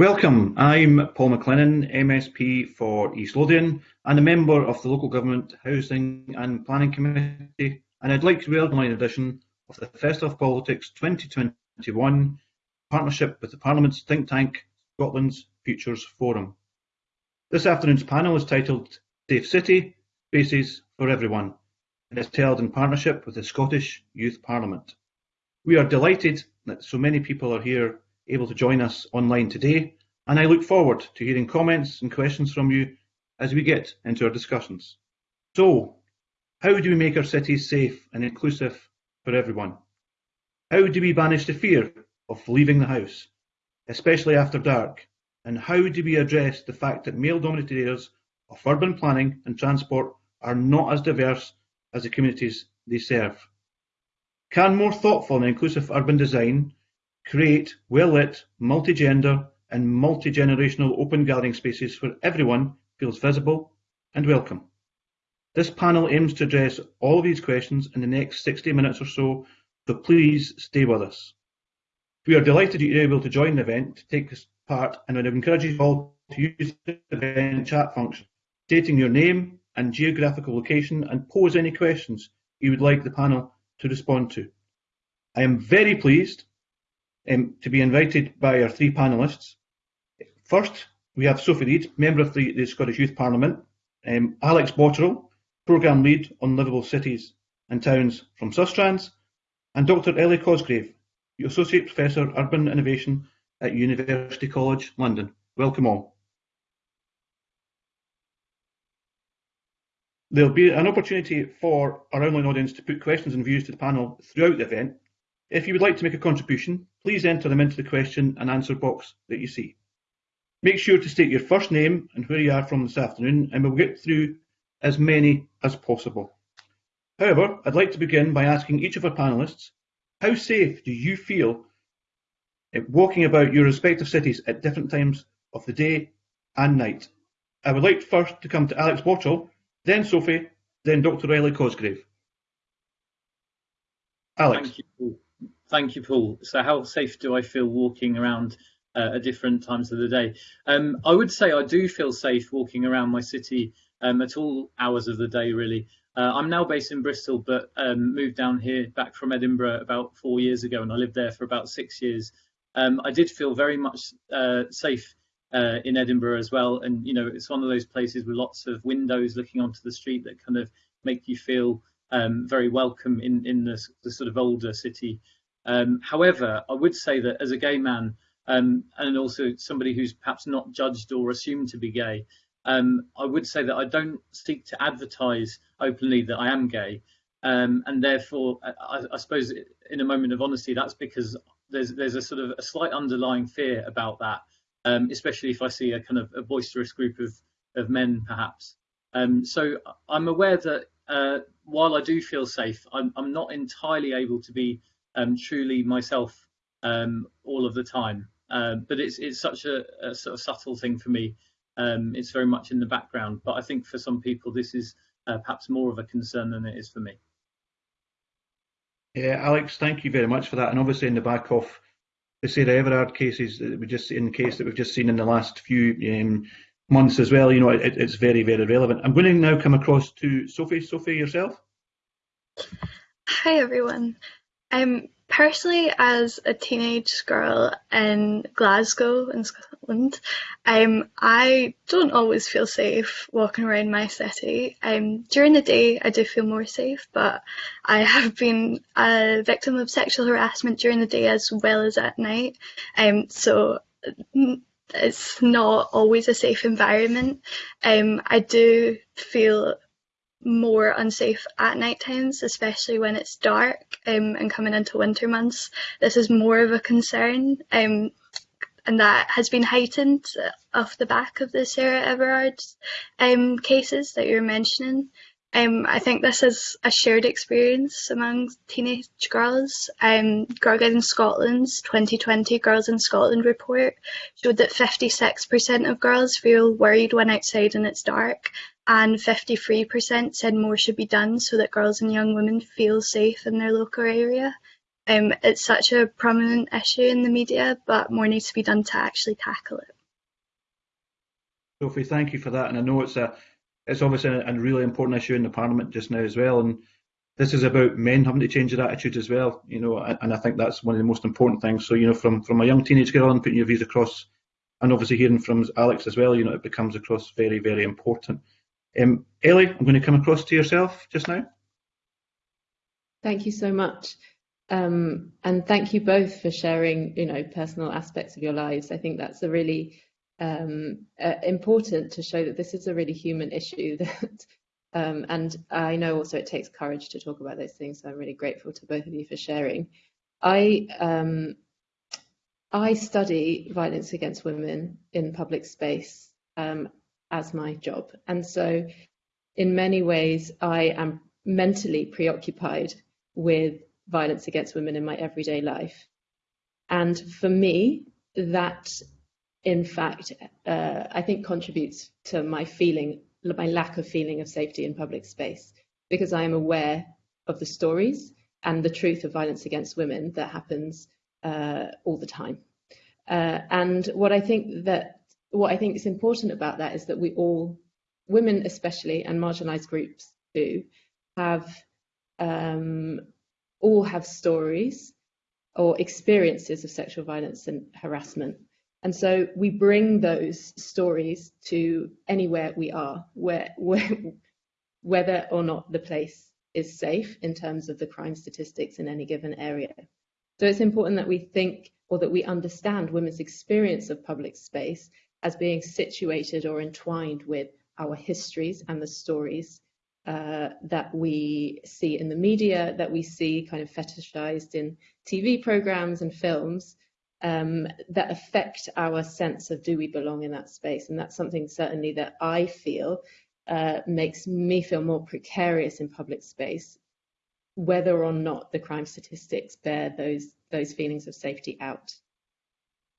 Welcome, I'm Paul McLennan, MSP for East Lothian and a member of the Local Government Housing and Planning Committee and I'd like to welcome an edition of the Festival of Politics 2021 partnership with the Parliament's think tank Scotland's Futures Forum. This afternoon's panel is titled Safe City, Spaces for Everyone and is held in partnership with the Scottish Youth Parliament. We are delighted that so many people are here able to join us online today, and I look forward to hearing comments and questions from you as we get into our discussions. So, how do we make our cities safe and inclusive for everyone? How do we banish the fear of leaving the house, especially after dark? And how do we address the fact that male-dominated areas of urban planning and transport are not as diverse as the communities they serve? Can more thoughtful and inclusive urban design create well-lit, multi-gender and multi-generational open gathering spaces where everyone feels visible and welcome? This panel aims to address all of these questions in the next 60 minutes or so, so please stay with us. We are delighted you're able to join the event to take part and would encourage you all to use the event chat function, stating your name and geographical location and pose any questions you would like the panel to respond to. I am very pleased um, to be invited by our three panellists. First, we have Sophie Reid, Member of the, the Scottish Youth Parliament, um, Alex Botterill, Programme Lead on Livable Cities and Towns from Sustrans, and Dr Ellie Cosgrave, Associate Professor Urban Innovation at University College London. Welcome all. There'll be an opportunity for our online audience to put questions and views to the panel throughout the event. If you would like to make a contribution, please enter them into the question and answer box that you see. Make sure to state your first name and where you are from this afternoon, and we'll get through as many as possible. However, I'd like to begin by asking each of our panellists, how safe do you feel walking about your respective cities at different times of the day and night? I would like first to come to Alex Botterill, then Sophie, then Dr. Ellie Cosgrave. Alex. Thank you. Thank you, Paul. So how safe do I feel walking around uh, at different times of the day? Um, I would say I do feel safe walking around my city um, at all hours of the day, really. Uh, I'm now based in Bristol, but um, moved down here back from Edinburgh about four years ago, and I lived there for about six years. Um, I did feel very much uh, safe uh, in Edinburgh as well, and you know it's one of those places with lots of windows looking onto the street that kind of make you feel um, very welcome in in the, the, sort of older city. Um, however, I would say that as a gay man, um, and also somebody who's perhaps not judged or assumed to be gay, um, I would say that I don't seek to advertise openly that I am gay, um, and therefore, I, I, suppose in a moment of honesty, that's because there's there's a sort of a slight underlying fear about that, um, especially if I see a kind of a boisterous group of of men, perhaps. Um, so I'm aware that uh, while I do feel safe, I'm, I'm not entirely able to be um, truly myself um, all of the time. Uh, but it's it's such a, a, sort of subtle thing for me. Um, it's very much in the background. But I think for some people, this is uh, perhaps more of a concern than it is for me. Yeah, Alex, thank you very much for that. And obviously, in the back of the Sarah Everard cases that we just in the case that we've just seen in the last few um, months as well, you know, it, it's very, very relevant. I'm going to now come across to Sophie. Sophie, yourself. Hi, everyone. Um, personally, as a teenage girl in Glasgow in Scotland, um, I don't always feel safe walking around my city. Um, during the day, I do feel more safe, but I have been a victim of sexual harassment during the day as well as at night. Um, so it's not always a safe environment. Um, I do feel more unsafe at night times, especially when it's dark um, and coming into winter months. This is more of a concern. Um, and that has been heightened off the back of the Sarah Everard um, cases that you're mentioning. Um, I think this is a shared experience among teenage girls. Um, Girl Scotland's 2020 Girls in Scotland report showed that 56% of girls feel worried when outside and it's dark, and 53% said more should be done so that girls and young women feel safe in their local area. Um, it's such a prominent issue in the media, but more needs to be done to actually tackle it. Sophie, thank you for that. And I know it's a it's obviously a, a really important issue in the Parliament just now as well. And this is about men having to change their attitude as well, you know, and, and I think that's one of the most important things. So, you know, from, from a young teenage girl and putting your views across, and obviously hearing from Alex as well, you know, it becomes across very, very important. Um, Ellie, I'm going to come across to yourself just now. Thank you so much. Um, and thank you both for sharing, you know, personal aspects of your lives. I think that's a really um, uh, important to show that this is a really human issue that um, and I know also it takes courage to talk about those things. So I'm really grateful to both of you for sharing. I um, I study violence against women in public space um, as my job, and so in many ways I am mentally preoccupied with violence against women in my everyday life. And for me, that in fact, uh, I think contributes to my feeling, my lack of feeling of safety in public space, because I am aware of the stories and the truth of violence against women that happens uh, all the time. Uh, and what I think that what I think is important about that is that we all, women especially, and marginalised groups do, have um, all have stories or experiences of sexual violence and harassment and so we bring those stories to anywhere we are, where, where, whether or not the place is safe in terms of the crime statistics in any given area. So it's important that we think or that we understand women's experience of public space as being situated or entwined with our histories and the stories uh, that we see in the media, that we see kind of fetishized in TV programs and films, um, that affect our sense of do we belong in that space. And that's something certainly that I feel uh, makes me feel more precarious in public space, whether or not the crime statistics bear those, those feelings of safety out.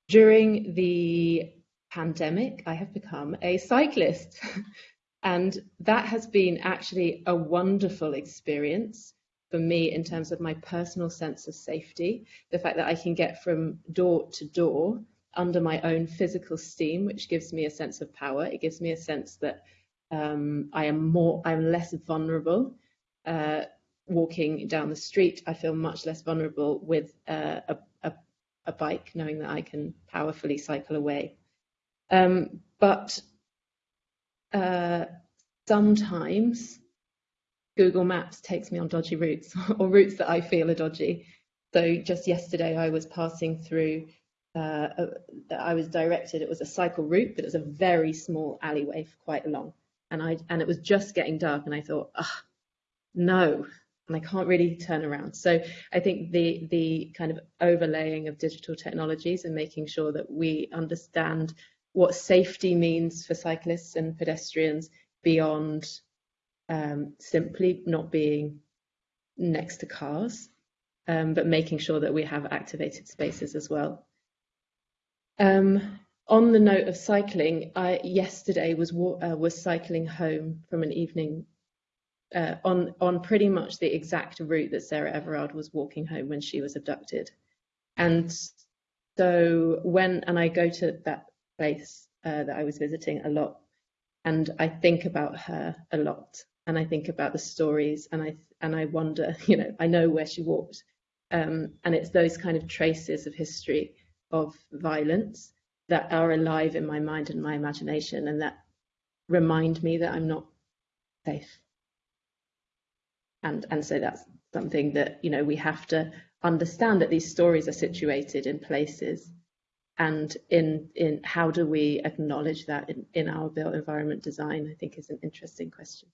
During the pandemic, I have become a cyclist. and that has been actually a wonderful experience for me in terms of my personal sense of safety, the fact that I can get from door to door under my own physical steam, which gives me a sense of power. It gives me a sense that um, I am more, I'm less vulnerable. Uh, walking down the street, I feel much less vulnerable with uh, a, a, a, bike, knowing that I can powerfully cycle away. Um, but uh, sometimes Google Maps takes me on dodgy routes or routes that I feel are dodgy. So just yesterday I was passing through, uh, I was directed, it was a cycle route, but it was a very small alleyway for quite long. And I and it was just getting dark and I thought, ah, no, and I can't really turn around. So I think the the kind of overlaying of digital technologies and making sure that we understand what safety means for cyclists and pedestrians beyond um, simply not being next to cars, um, but making sure that we have activated spaces as well. Um, on the note of cycling, I yesterday was uh, was cycling home from an evening uh, on on pretty much the exact route that Sarah Everard was walking home when she was abducted, and so when and I go to that place uh, that I was visiting a lot, and I think about her a lot, and I think about the stories and I and I wonder, you know, I know where she walked. Um, and it's those kind of traces of history of violence that are alive in my mind and my imagination and that remind me that I'm not safe. And and so that's something that, you know, we have to understand that these stories are situated in places and in in how do we acknowledge that in, in our built environment design, I think is an interesting question.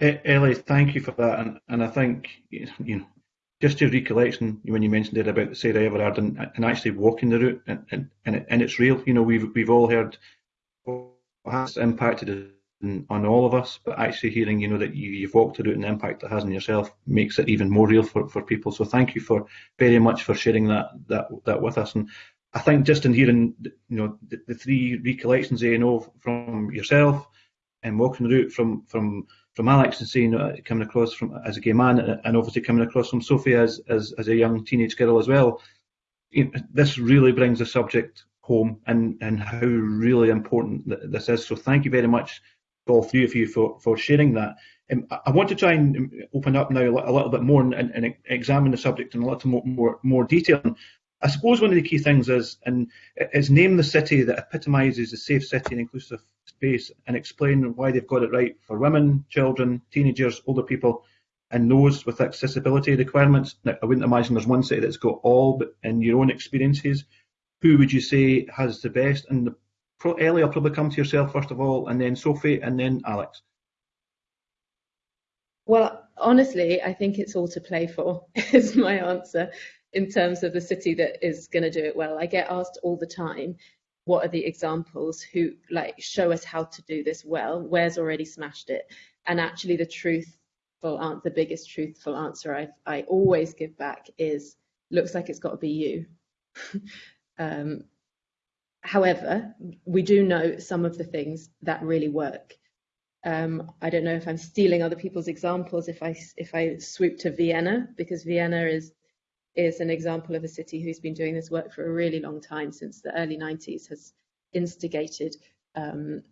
Ellie, thank you for that, and, and I think you know just your recollection when you mentioned it about Sarah Everard and, and actually walking the route, and, and, and, it, and it's real. You know, we've we've all heard what has impacted on all of us, but actually hearing you know that you, you've walked the route and the impact it has on yourself makes it even more real for, for people. So thank you for very much for sharing that that that with us. And I think just in hearing you know the, the three recollections eh, you know from yourself and walking the route from from from Alex and seeing uh, coming across from as a gay man, uh, and obviously coming across from Sophie as as, as a young teenage girl as well. You know, this really brings the subject home and and how really important this is. So thank you very much all three of you for for sharing that. Um, I want to try and open up now a little bit more and, and, and examine the subject in a little more more, more detail. I suppose one of the key things is and is name the city that epitomises a safe city and inclusive space and explain why they've got it right for women, children, teenagers, older people, and those with accessibility requirements. Now, I wouldn't imagine there's one city that's got all, but in your own experiences, who would you say has the best? And the, Ellie, I'll probably come to yourself first of all, and then Sophie, and then Alex. Well, honestly, I think it's all to play for, is my answer in terms of the city that is going to do it well. I get asked all the time, what are the examples who like show us how to do this well? Where's already smashed it? And actually, the truthful answer, the biggest truthful answer I I always give back is looks like it's got to be you. um, however, we do know some of the things that really work. Um, I don't know if I'm stealing other people's examples if I if I swoop to Vienna because Vienna is is an example of a city who's been doing this work for a really long time, since the early 90s, has instigated um,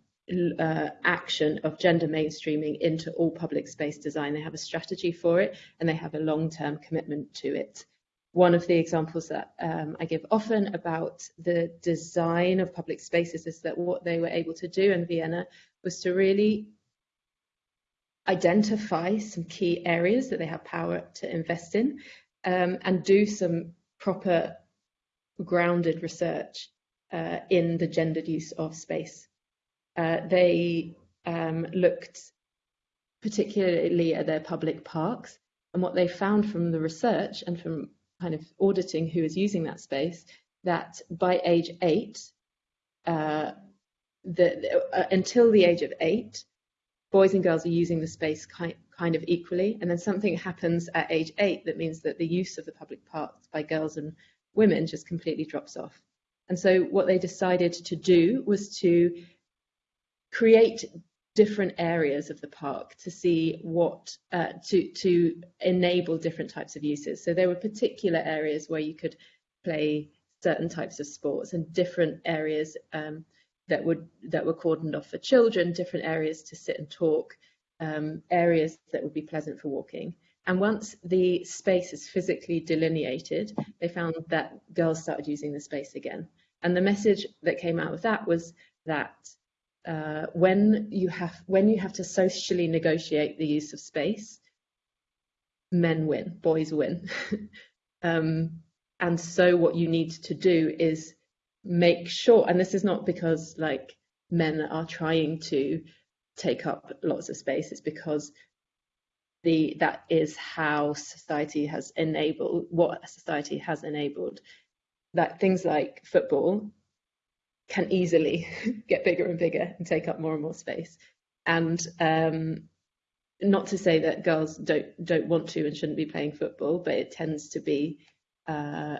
uh, action of gender mainstreaming into all public space design. They have a strategy for it and they have a long-term commitment to it. One of the examples that um, I give often about the design of public spaces is that what they were able to do in Vienna was to really identify some key areas that they have power to invest in um, and do some proper grounded research uh, in the gendered use of space. Uh, they um, looked particularly at their public parks and what they found from the research and from kind of auditing who is using that space that by age eight, uh, the, uh, until the age of eight, boys and girls are using the space kind, kind of equally. And then something happens at age eight that means that the use of the public parks by girls and women just completely drops off. And so what they decided to do was to create different areas of the park to see what uh, to to enable different types of uses. So there were particular areas where you could play certain types of sports and different areas um, that would that were cordoned off for children, different areas to sit and talk, um, areas that would be pleasant for walking. And once the space is physically delineated, they found that girls started using the space again. And the message that came out of that was that uh, when you have when you have to socially negotiate the use of space, men win, boys win. um, and so what you need to do is make sure, and this is not because like men are trying to take up lots of space. It's because the that is how society has enabled what society has enabled that things like football can easily get bigger and bigger and take up more and more space. And um, not to say that girls don't don't want to and shouldn't be playing football, but it tends to be uh,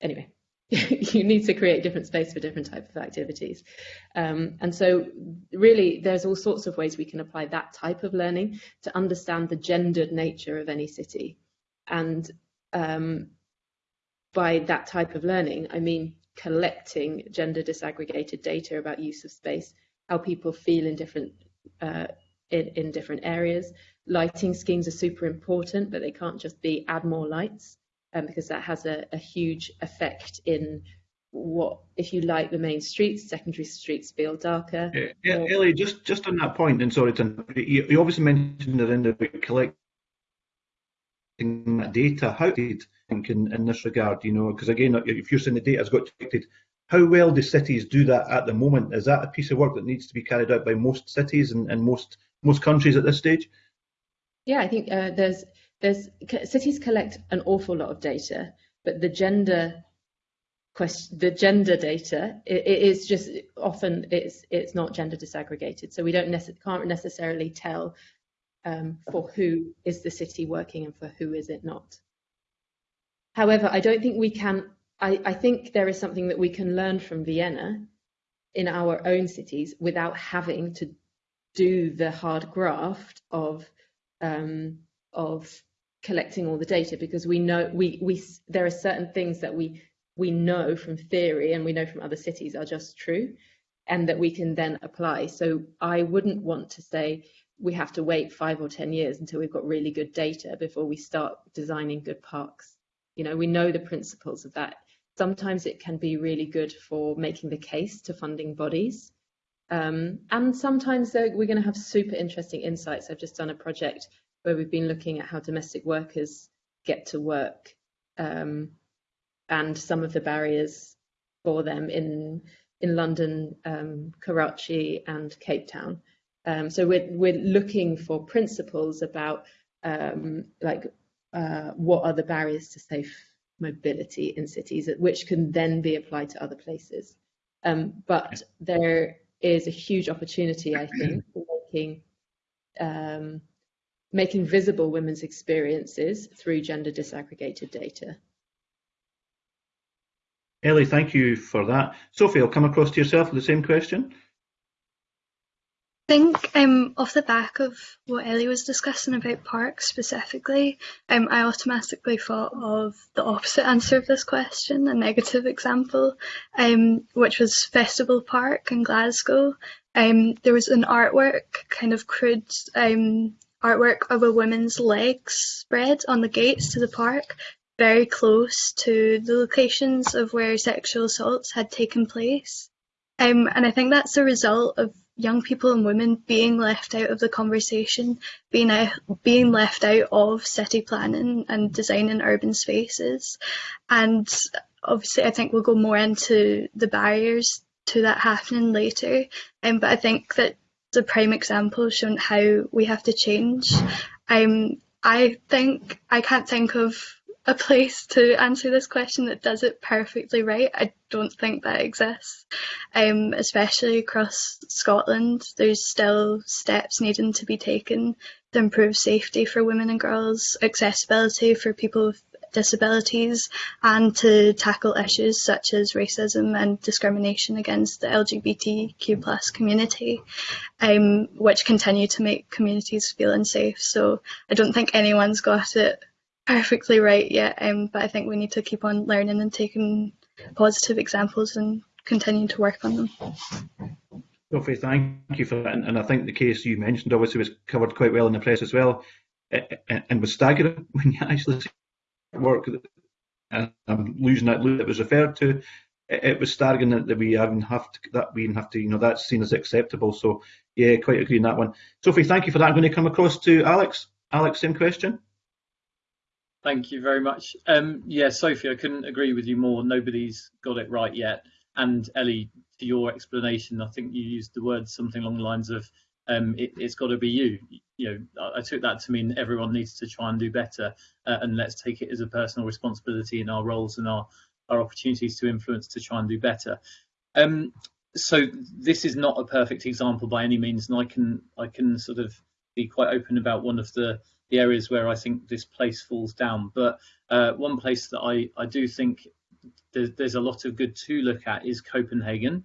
anyway. you need to create different space for different type of activities. Um, and so really there's all sorts of ways we can apply that type of learning to understand the gendered nature of any city. And um, by that type of learning, I mean collecting gender disaggregated data about use of space, how people feel in different uh, in, in different areas. Lighting schemes are super important, but they can't just be add more lights um, because that has a, a, huge effect in what if you light the main streets, secondary streets feel darker. Yeah, yeah or... Ellie, just just on that point, and sorry to you, you obviously mentioned it in the collecting that data. How did think in, in this regard? You know, because again, if you're saying the data has got collected, how well do cities do that at the moment? Is that a piece of work that needs to be carried out by most cities and, and most most countries at this stage? Yeah, I think uh, there's there's cities collect an awful lot of data, but the gender question, the gender data, it, it is just often it's it's not gender disaggregated, so we don't can't necessarily tell um, for who is the city working and for who is it not. However, I don't think we can. I, I think there is something that we can learn from Vienna in our own cities without having to do the hard graft of um, of collecting all the data because we know we we there are certain things that we we know from theory and we know from other cities are just true and that we can then apply. So I wouldn't want to say we have to wait five or 10 years until we've got really good data before we start designing good parks. You know, we know the principles of that. Sometimes it can be really good for making the case to funding bodies. Um, and sometimes we're going to have super interesting insights. I've just done a project where we've been looking at how domestic workers get to work um, and some of the barriers for them in in London, um, Karachi, and Cape Town. Um, so we're we're looking for principles about um, like uh, what are the barriers to safe mobility in cities, which can then be applied to other places. Um, but there is a huge opportunity, I think, for making um, making visible women's experiences through gender disaggregated data. Ellie, thank you for that. Sophie, I'll come across to yourself with the same question. I think um, off the back of what Ellie was discussing about parks specifically, um, I automatically thought of the opposite answer of this question, a negative example, um, which was Festival Park in Glasgow. Um, there was an artwork, kind of crude um, artwork of a woman's legs spread on the gates to the park, very close to the locations of where sexual assaults had taken place. Um, and I think that's a result of young people and women being left out of the conversation, being out, being left out of city planning and designing urban spaces. And obviously, I think we'll go more into the barriers to that happening later. Um, but I think that the prime example showing how we have to change. Um, I think I can't think of a place to answer this question that does it perfectly right. I don't think that exists, um, especially across Scotland. There's still steps needing to be taken to improve safety for women and girls, accessibility for people with disabilities, and to tackle issues such as racism and discrimination against the LGBTQ plus community, um, which continue to make communities feel unsafe. So I don't think anyone's got it perfectly right yet, um, but I think we need to keep on learning and taking positive examples and continuing to work on them. Sophie, thank you for that. And I think the case you mentioned obviously was covered quite well in the press as well, and was staggering when you actually see work. And I'm losing that loop that was referred to. It was staggering that we even have to that we even have to you know that's seen as acceptable. So yeah, quite agree on that one. Sophie, thank you for that. I'm going to come across to Alex. Alex, same question. Thank you very much. Um, yeah, Sophie, I couldn't agree with you more. Nobody's got it right yet. And Ellie, to your explanation, I think you used the words something along the lines of um, it, has got to be you. You know, I took that to mean everyone needs to try and do better, uh, and let's take it as a personal responsibility in our roles and our our opportunities to influence to try and do better. Um, so this is not a perfect example by any means, and I can I can sort of be quite open about one of the the areas where I think this place falls down. But uh, one place that I, I do think there's, there's, a lot of good to look at is Copenhagen.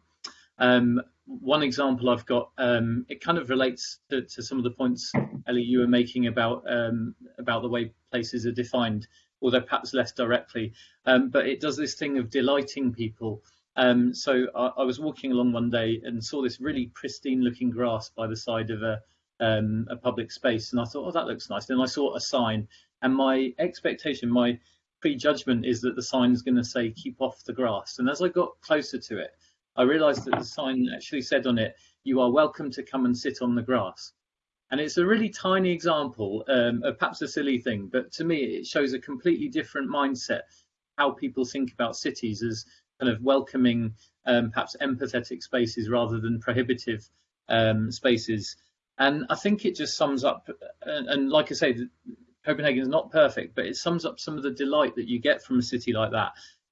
Um, one example I've got, um, it kind of relates to, to, some of the points, Ellie, you were making about um, about the way places are defined, although perhaps less directly. Um, but it does this thing of delighting people. Um, so I, I was walking along one day and saw this really pristine looking grass by the side of a, um, a public space, and I thought, oh, that looks nice. Then I saw a sign, and my expectation, my prejudgment is that the sign is going to say "keep off the grass." And as I got closer to it, I realised that the sign actually said on it, "You are welcome to come and sit on the grass." And it's a really tiny example um, of perhaps a silly thing, but to me, it shows a completely different mindset how people think about cities as kind of welcoming, um, perhaps empathetic spaces rather than prohibitive um, spaces. And I think it just sums up, and, and like I say, Copenhagen is not perfect, but it sums up some of the delight that you get from a city like that.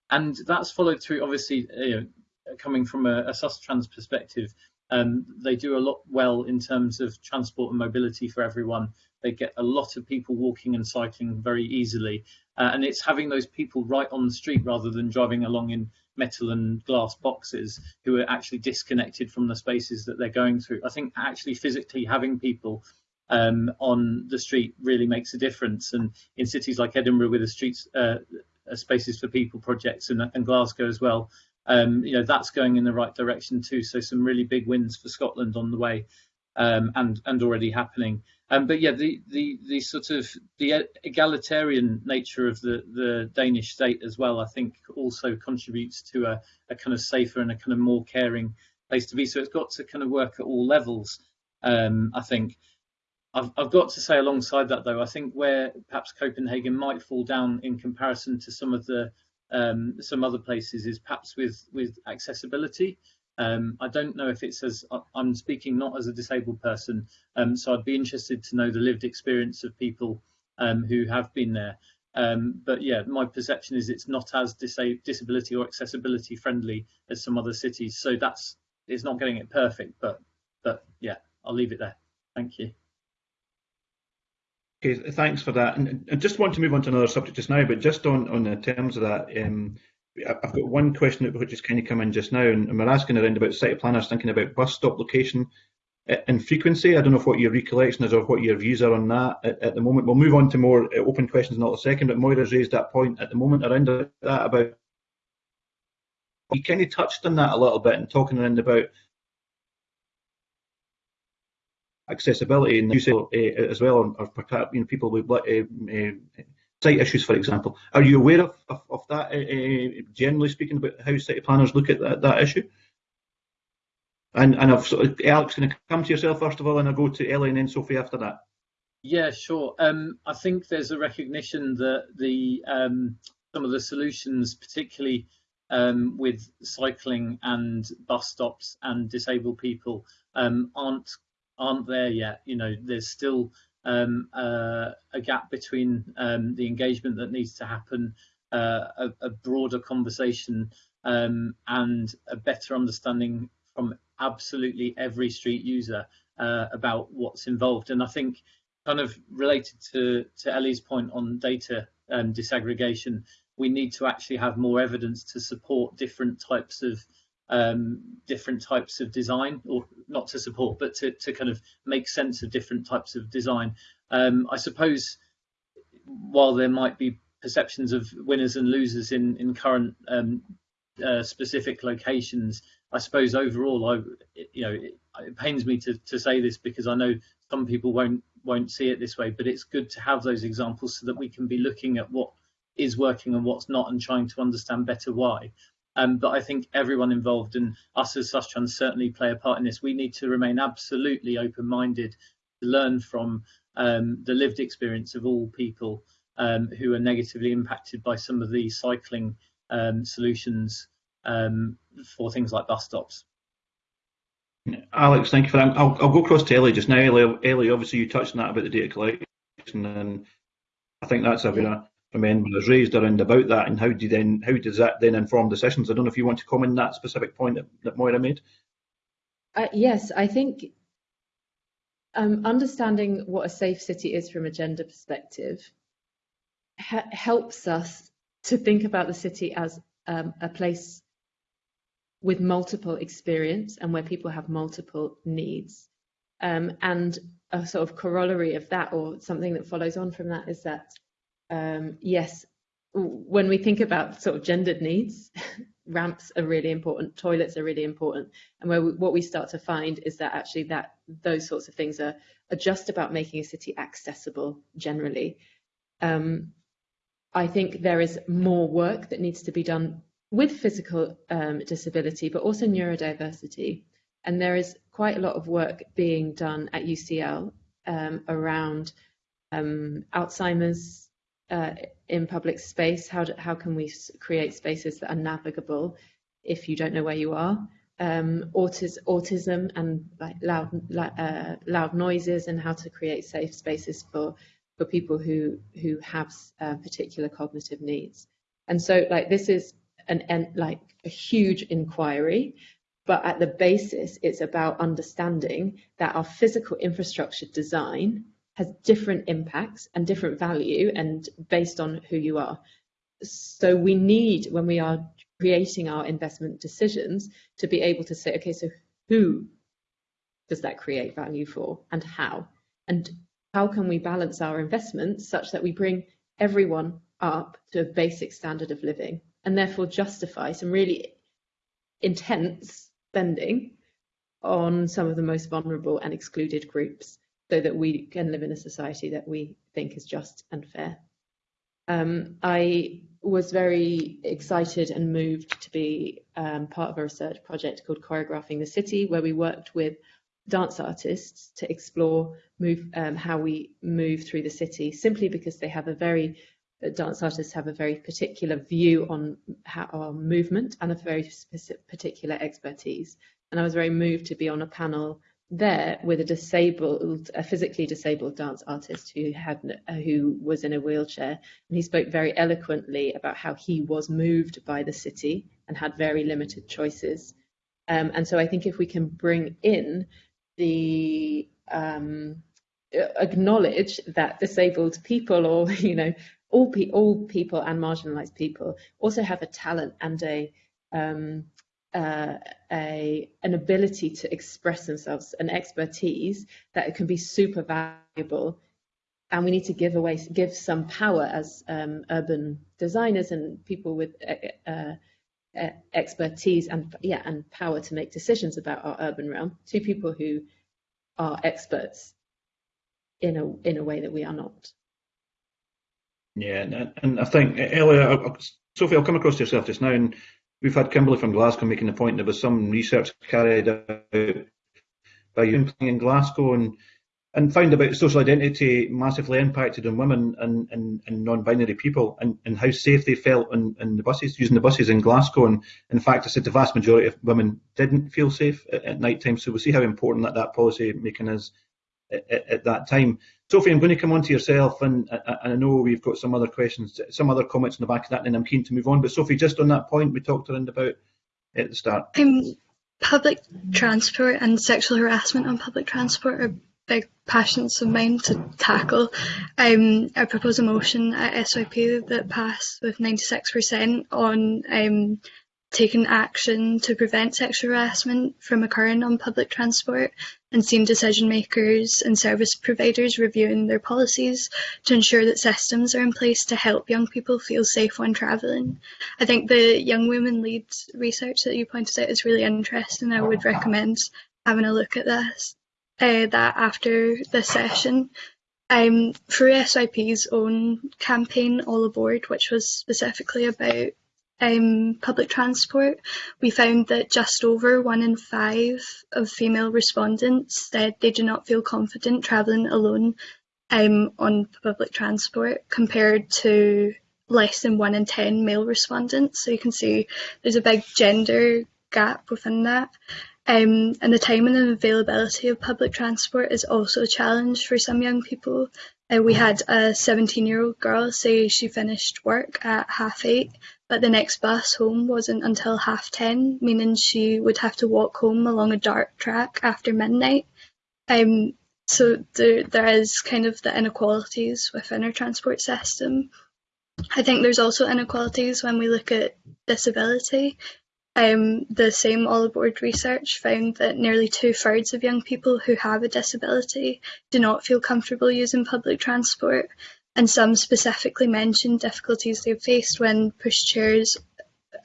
And that's followed through, obviously, you know, coming from a, a perspective, Um, they do a lot well in terms of transport and mobility for everyone. They get a lot of people walking and cycling very easily. Uh, and it's having those people right on the street rather than driving along in metal and glass boxes who are actually disconnected from the spaces that they're going through. I think actually physically having people um, on the street really makes a difference. And in cities like Edinburgh, with the streets uh, spaces for people projects and, and Glasgow as well, um, you know that's going in the right direction too. So some really big wins for Scotland on the way, um, and and already happening. Um, but yeah, the, the the sort of the egalitarian nature of the the Danish state as well, I think, also contributes to a, a kind of safer and a kind of more caring place to be. So it's got to kind of work at all levels. Um, I think. I've, I've got to say alongside that though, I think where perhaps Copenhagen might fall down in comparison to some of the um, some other places is perhaps with with accessibility. Um, I don't know if it's as I'm speaking not as a disabled person, um, so I'd be interested to know the lived experience of people um, who have been there. Um, but yeah, my perception is it's not as disa disability or accessibility friendly as some other cities. So that's it's not getting it perfect, but but yeah, I'll leave it there. Thank you. Okay, thanks for that. And I just want to move on to another subject just now, but just on, on the terms of that, um, I've got one question which has kind of come in just now, and we're asking around about city planners thinking about bus stop location and frequency. I don't know what your recollection is or what your views are on that at, at the moment. We'll move on to more uh, open questions in a second, but Moira's raised that point at the moment around that about. You kind of touched on that a little bit and talking around about accessibility and use uh, as well, or, perhaps you know, people with uh, uh, sight issues, for example. Are you aware of, of, of that, generally speaking, about how city planners look at that, that issue? And and I've of, Alex, going to come to yourself first of all, and I'll go to Ellie and then Sophie after that. Yeah, sure. Um, I think there's a recognition that the um, some of the solutions, particularly um, with cycling and bus stops and disabled people, um, aren't aren't there yet. You know, there's still um, uh, a gap between um, the engagement that needs to happen, uh, a, a, broader conversation, um, and a better understanding from absolutely every street user uh, about what's involved. And I think, kind of related to to Ellie's point on data um, disaggregation, we need to actually have more evidence to support different types of um, different types of design, or not to support, but to, to kind of make sense of different types of design. Um, I suppose while there might be perceptions of winners and losers in in current um, uh, specific locations, I suppose overall, I you know it, it pains me to to say this because I know some people won't won't see it this way, but it's good to have those examples so that we can be looking at what is working and what's not and trying to understand better why. Um, but I think everyone involved and us as Sustrans certainly play a part in this. We need to remain absolutely open-minded to learn from um, the lived experience of all people um, who are negatively impacted by some of these cycling um, solutions um, for things like bus stops. Alex, thank you for that. I'll, I'll go across to Ellie just now. Ellie, Ellie, obviously you touched on that about the data collection, and I think that's a very from was raised around about that, and how do then how does that then inform decisions? I don't know if you want to comment on that specific point that, that Moira made. Uh, yes, I think um, understanding what a safe city is from a gender perspective helps us to think about the city as um, a place with multiple experience and where people have multiple needs. Um, and a sort of corollary of that, or something that follows on from that, is that um, yes, when we think about sort of gendered needs, ramps are really important, toilets are really important, and where we, what we start to find is that actually that those sorts of things are, are just about making a city accessible generally. Um, I think there is more work that needs to be done with physical um, disability, but also neurodiversity. And there is quite a lot of work being done at UCL um, around um, Alzheimer's uh, in public space? How, do, how can we create spaces that are navigable if you don't know where you are? Um, autis, autism and like loud, uh, loud noises and how to create safe spaces for, for people who, who have uh, particular cognitive needs. And so like this is an, an like a huge inquiry but at the basis, it's about understanding that our physical infrastructure design has different impacts and different value and based on who you are. So we need, when we are creating our investment decisions, to be able to say, okay, so who does that create value for and how? And how can we balance our investments such that we bring everyone up to a basic standard of living and therefore justify some really intense spending on some of the most vulnerable and excluded groups so that we can live in a society that we think is just and fair. Um, I was very excited and moved to be um, part of a research project called Choreographing the City, where we worked with dance artists to explore move um, how we move through the city, simply because they have a very uh, dance artists have a very particular view on how our movement and a very specific, particular expertise. And I was very moved to be on a panel there with a disabled, a physically disabled dance artist who had who was in a wheelchair, and he spoke very eloquently about how he was moved by the city and had very limited choices. Um, and so I think if we can bring in the um, acknowledge that disabled people, or you know, all pe all people and marginalised people, also have a talent and a um, uh, a, an ability to express themselves, an expertise that can be super valuable. And we need to give away, give some power as um, urban designers and people with uh, uh, expertise and yeah, and power to make decisions about our urban realm to people who are experts in a in a way that we are not. Yeah, and, and I think Ellie, Sophie, I'll come across to yourself just now, and We've had Kimberly from Glasgow making the point there was some research carried out by you in Glasgow and and found about social identity massively impacted on women and, and, and non-binary people and, and how safe they felt in, in the buses, using the buses in Glasgow. And in fact, I said the vast majority of women didn't feel safe at, at night time. So we see how important that, that policy making is at, at, that time. Sophie, I'm going to come on to yourself, and, and I know we've got some other questions, some other comments in the back of that, and I'm keen to move on. But Sophie, just on that point we talked around about at the start. Um, public transport and sexual harassment on public transport are big passions of mine to tackle. Um, I propose a motion at SYP that passed with 96% on um, taken action to prevent sexual harassment from occurring on public transport and seen decision makers and service providers reviewing their policies to ensure that systems are in place to help young people feel safe when travelling. I think the Young Women Lead research that you pointed out is really interesting. I would recommend having a look at this, uh, that after this session. Um, through SYP's own campaign, All Aboard, which was specifically about um, public transport, we found that just over one in five of female respondents said they do not feel confident travelling alone um, on public transport compared to less than one in 10 male respondents. So you can see there's a big gender gap within that. Um, and the timing and availability of public transport is also a challenge for some young people. Uh, we had a 17 year old girl say she finished work at half eight but the next bus home wasn't until half ten, meaning she would have to walk home along a dark track after midnight. Um, so there, there is kind of the inequalities within our transport system. I think there's also inequalities when we look at disability. Um, the same All Aboard research found that nearly two thirds of young people who have a disability do not feel comfortable using public transport, and some specifically mentioned difficulties they've faced when pushchairs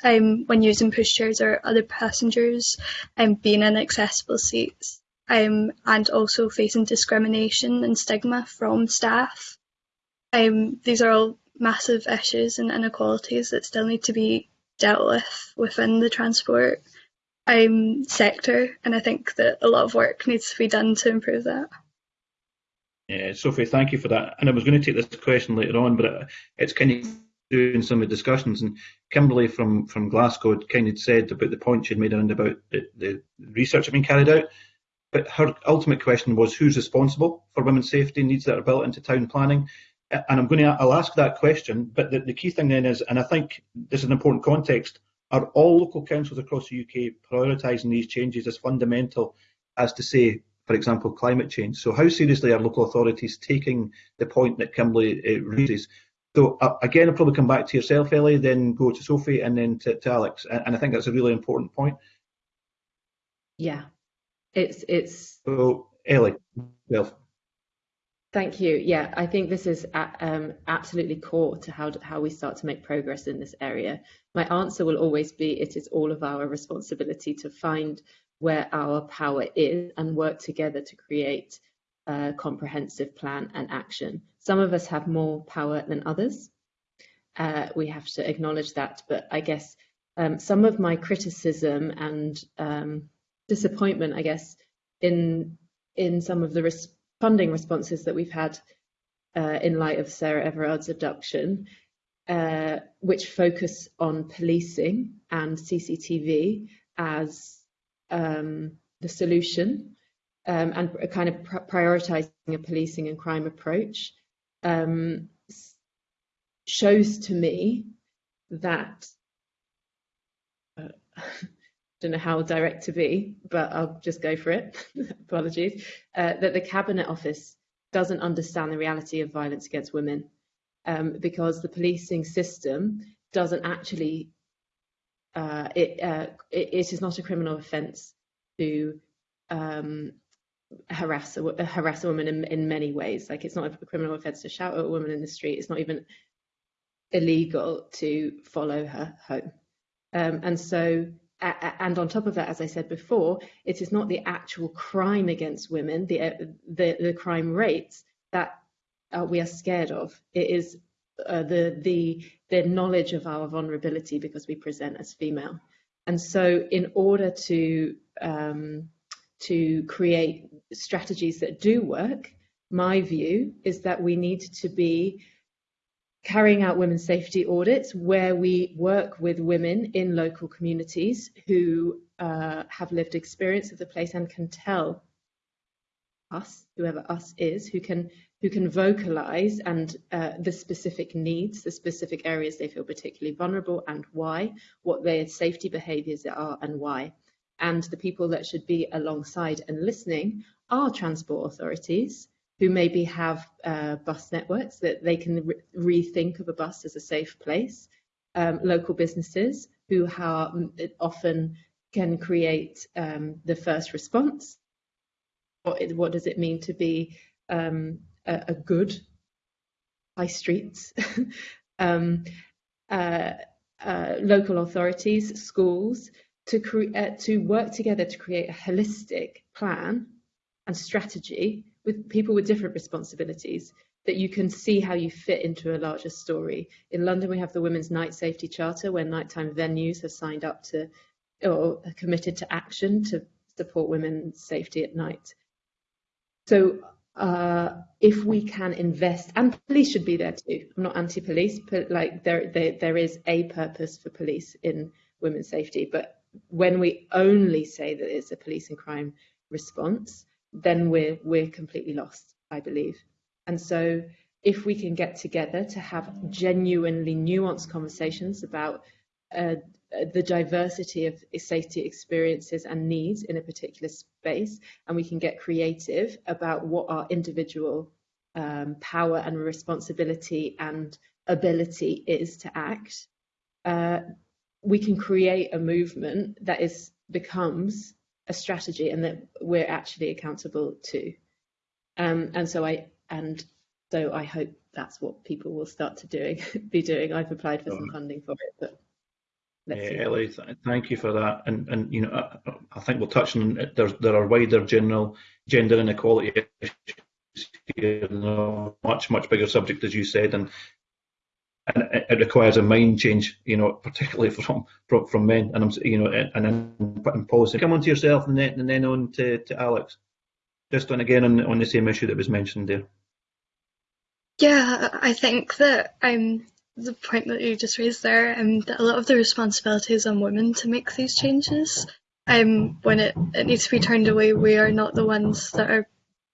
um, when using pushchairs or other passengers um, being in accessible seats um, and also facing discrimination and stigma from staff. Um, these are all massive issues and inequalities that still need to be dealt with within the transport um, sector and I think that a lot of work needs to be done to improve that. Yeah, Sophie, thank you for that. And I was going to take this question later on, but uh, it's kind of doing some of the discussions. And Kimberly from, from Glasgow kind of said about the point she'd made around about the, the research been carried out. But her ultimate question was who's responsible for women's safety needs that are built into town planning? And I'm going to, I'll ask that question. But the, the key thing then is, and I think this is an important context, are all local councils across the UK prioritising these changes as fundamental as to say, for example, climate change? So how seriously are local authorities taking the point that Kimberly uh, raises? So uh, again, I'll probably come back to yourself, Ellie, then go to Sophie and then to, to Alex. And, and, I think that's a really important point. Yeah, it's it's. So Ellie, well. Thank you. Yeah, I think this is um, absolutely core to how how we start to make progress in this area. My answer will always be it is all of our responsibility to find where our power is and work together to create a comprehensive plan and action. Some of us have more power than others. Uh, we have to acknowledge that, but I guess um, some of my criticism and um, disappointment, I guess, in in some of the res funding responses that we've had uh, in light of Sarah Everard's abduction, uh, which focus on policing and CCTV as um, the solution um, and a kind of pr prioritizing a policing and crime approach um, shows to me that uh, don't know how direct to be, but I'll just go for it. Apologies. Uh, that the Cabinet Office doesn't understand the reality of violence against women um, because the policing system doesn't actually, uh, it, uh, it, it is not a criminal offence to um, harass a, harass a woman in, in many ways. Like it's not a criminal offence to shout at a woman in the street. It's not even illegal to follow her home. Um, and so and on top of that, as I said before, it is not the actual crime against women, the uh, the, the crime rates that uh, we are scared of. It is uh, the the the knowledge of our vulnerability because we present as female. And so, in order to um, to create strategies that do work, my view is that we need to be carrying out women's safety audits where we work with women in local communities who uh, have lived experience of the place and can tell us, whoever us is, who can who can vocalize and uh, the specific needs, the specific areas they feel particularly vulnerable and why, what their safety behaviors are and why. And the people that should be alongside and listening are transport authorities, who maybe have uh, bus networks that they can re rethink of a bus as a safe place, um, local businesses who are, often can create um, the first response. What, what, does it mean to be um, a, a, good high streets? Um, uh, uh, local authorities, schools, to, uh, to work together to create a holistic plan and strategy with people with different responsibilities that you can see how you fit into a larger story. In London, we have the Women's Night Safety Charter, where nighttime venues have signed up to or committed to action to support women's safety at night. So uh, if we can invest, and police should be there too. I'm not anti-police, but like there, there, there is a purpose for police in women's safety. But when we only say that it's a police and crime response, then we're we're completely lost, I believe. And so if we can get together to have genuinely nuanced conversations about uh, the diversity of safety experiences and needs in a particular space, and we can get creative about what our individual um, power and responsibility and ability is to act, uh, we can create a movement that is becomes a strategy and that we're actually accountable to. Um, and so I and so I hope that's what people will start to doing be doing. I've applied for some funding for it, but yeah, Ellie, thank you for that. And and you know, I, I think we'll touch on there. There are wider general gender inequality issues here, much much bigger subject as you said, and and it requires a mind change, you know, particularly from from, from men. And I'm, you know, and then putting policy. Come on to yourself, and then and then on to, to Alex. Just on again on on the same issue that was mentioned there. Yeah, I think that um the point that you just raised there, um, that a lot of the responsibility is on women to make these changes. Um, when it, it needs to be turned away, we are not the ones that are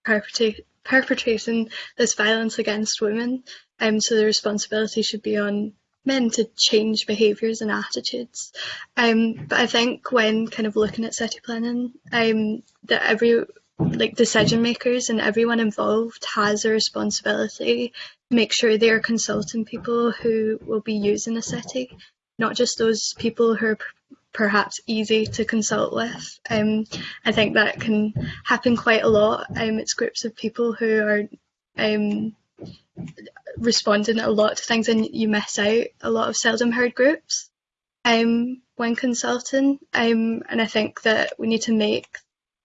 perpetrate, perpetrating this violence against women. Um, so the responsibility should be on men to change behaviours and attitudes. Um, but I think when kind of looking at city planning, um, that every like decision makers and everyone involved has a responsibility make sure they are consulting people who will be using the city, not just those people who are perhaps easy to consult with. Um, I think that can happen quite a lot. Um, it's groups of people who are um, responding a lot to things and you miss out a lot of seldom heard groups um, when consulting. Um, and I think that we need to make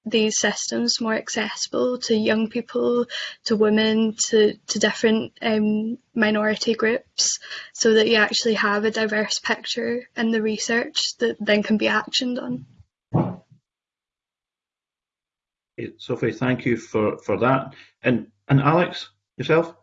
these systems more accessible to young people, to women, to, to different um, minority groups, so that you actually have a diverse picture in the research that then can be actioned on. Sophie, thank you for, for that. And and Alex, yourself?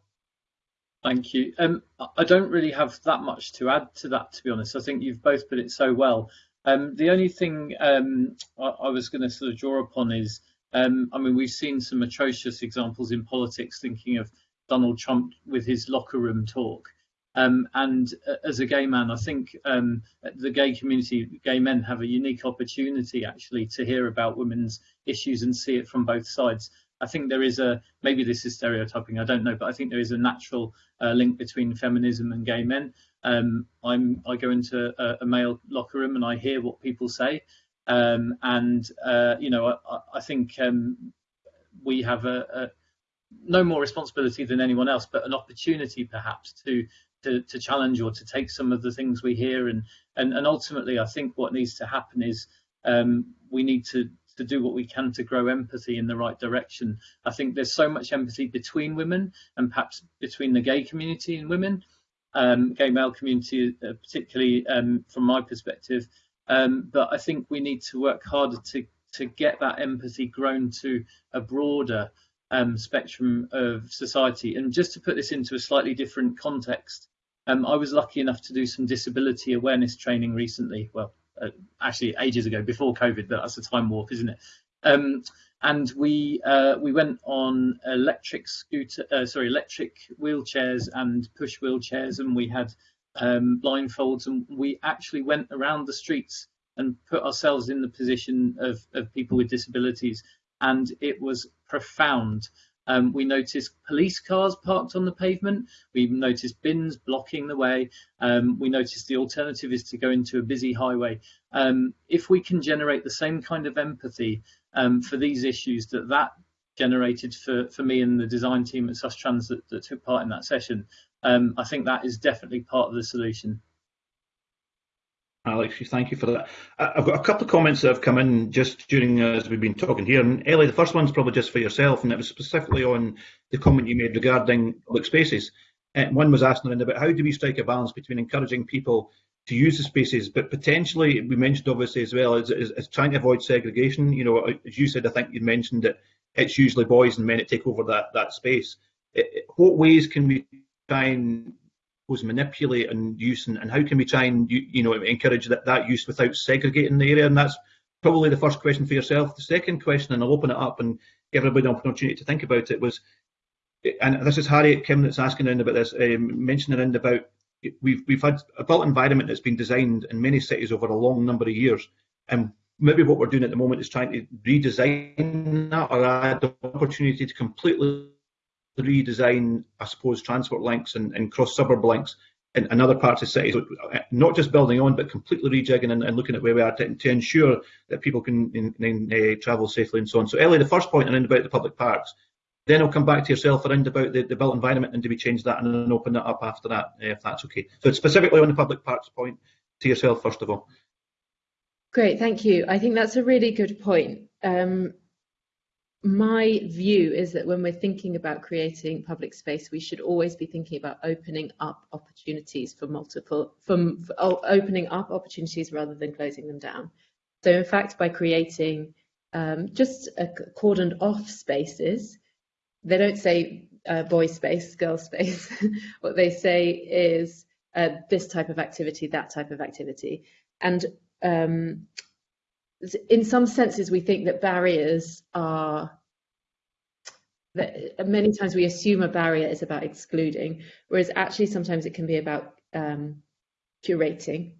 Thank you. Um, I don't really have that much to add to that, to be honest. I think you've both put it so well. Um, the only thing um, I, I, was going to sort of draw upon is, um, I mean, we've seen some atrocious examples in politics, thinking of Donald Trump with his locker room talk. Um, and uh, as a gay man, I think um, the gay community, gay men have a unique opportunity actually to hear about women's issues and see it from both sides. I think there is a maybe this is stereotyping. I don't know, but I think there is a natural uh, link between feminism and gay men. Um, I'm I go into a, a, male locker room and I hear what people say, um, and uh, you know I, I think um, we have a, a, no more responsibility than anyone else, but an opportunity perhaps to, to to challenge or to take some of the things we hear. And and, and ultimately I think what needs to happen is um, we need to to do what we can to grow empathy in the right direction. I think there's so much empathy between women and perhaps between the gay community and women, um, gay male community, uh, particularly um, from my perspective. Um, but I think we need to work harder to to get that empathy grown to a broader um, spectrum of society. And just to put this into a slightly different context, um, I was lucky enough to do some disability awareness training recently. Well, uh, actually ages ago before COVID, but that's a time warp, isn't it? And we uh, we went on electric scooter, uh, sorry, electric wheelchairs and push wheelchairs, and we had um, blindfolds, and we actually went around the streets and put ourselves in the position of, of people with disabilities, and it was profound. Um, we noticed police cars parked on the pavement. We noticed bins blocking the way. Um, we noticed the alternative is to go into a busy highway. Um, if we can generate the same kind of empathy um, for these issues that that generated for, for me and the design team at Sustrans that, that took part in that session, um, I think that is definitely part of the solution. Alex, thank you for that. I've got a couple of comments that have come in just during as we've been talking here. And Ellie, the first one's probably just for yourself, and it was specifically on the comment you made regarding public spaces. Uh, one was asking about how do we strike a balance between encouraging people to use the spaces, but potentially we mentioned obviously as well is, is, is trying to avoid segregation. You know, as you said, I think you mentioned that it's usually boys and men that take over that that space. It, what ways can we try and was manipulate and use, and, and how can we try and you, you know encourage that, that use without segregating the area? And that's probably the first question for yourself. The second question, and I'll open it up and give everybody an opportunity to think about it, was, and this is Harriet Kim that's asking around about this, um, mentioning around about we've we've had a built environment that's been designed in many cities over a long number of years, and maybe what we're doing at the moment is trying to redesign that or add the opportunity to completely redesign, I suppose, transport links and, and cross suburb links in, in, other parts of cities, not just building on, but completely rejigging and, and looking at where we are to, to ensure that people can in, in, uh, travel safely and so on. So, Ellie, the first point around about the public parks. Then I'll come back to yourself around about the, the built environment and do we change that and then open that up after that, uh, if that's okay. So specifically on the public parks point, to yourself first of all. Great, thank you. I think that's a really good point. Um, my view is that when we're thinking about creating public space, we should always be thinking about opening up opportunities for multiple, from oh, opening up opportunities rather than closing them down. So in fact, by creating um, just cordoned off spaces, they don't say uh, boy space, girl space. what they say is uh, this type of activity, that type of activity. And um, in some senses, we think that barriers are that many times we assume a barrier is about excluding, whereas actually sometimes it can be about um, curating.